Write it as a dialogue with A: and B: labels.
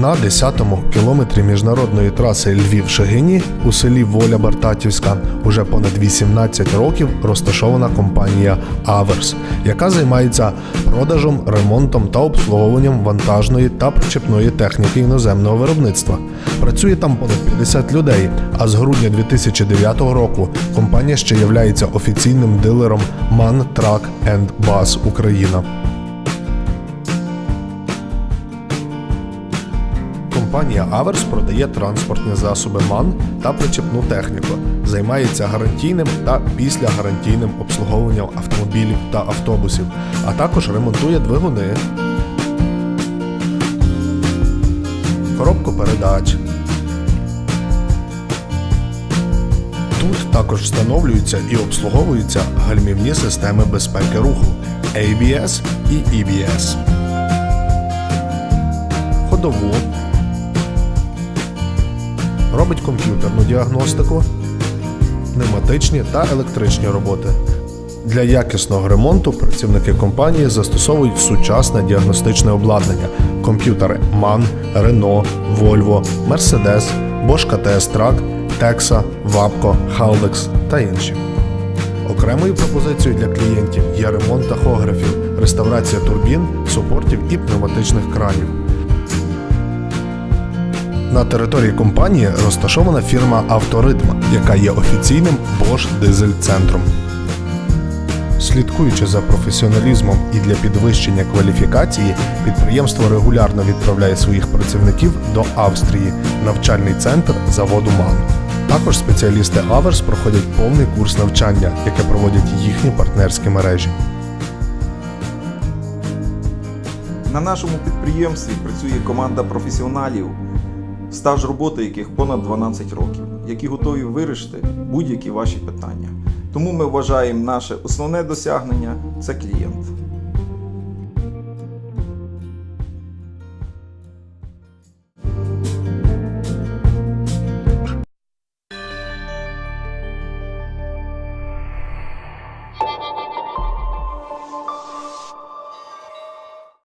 A: На 10-му кілометрі міжнародної траси Львів-Шегині у селі Воля Бартатівська уже понад 18 років розташована компанія Аверс, яка займається продажем, ремонтом та обслуговуванням вантажної та причепної техніки іноземного виробництва. Працює там понад 50 людей. А з грудня 2009 року компанія ще є офіційним дилером MAN Truck Bus Україна. Компанія Аверс продає транспортні засоби МАН та причепну техніку, займається гарантійним та післягарантійним обслуговуванням автомобілів та автобусів, а також ремонтує двигуни, коробку передач. Тут також встановлюються і обслуговуються гальмівні системи безпеки руху ABS і EBS. Ходову, робить комп'ютерну діагностику, пневматичні та електричні роботи. Для якісного ремонту працівники компанії застосовують сучасне діагностичне обладнання: комп'ютери MAN, Renault, Volvo, Mercedes, Bosch KTS Track, Texa, Wapco, Haldex та інші. Окремою пропозицією для клієнтів є ремонт тахографів, реставрація турбін, супортів і пневматичних кранів. На території компанії розташована фірма Авторитм, яка є офіційним Bosch дизель центром. Слідкуючи за професіоналізмом і для підвищення кваліфікації, підприємство регулярно відправляє своїх працівників до Австрії, навчальний центр заводу МАН. Також спеціалісти Аверс проходять повний курс навчання, яке проводять їхні партнерські мережі.
B: На нашому підприємстві працює команда професіоналів, стаж роботи яких понад 12 років, які готові вирішити будь-які ваші питання. Тому ми вважаємо наше основне досягнення це клієнт.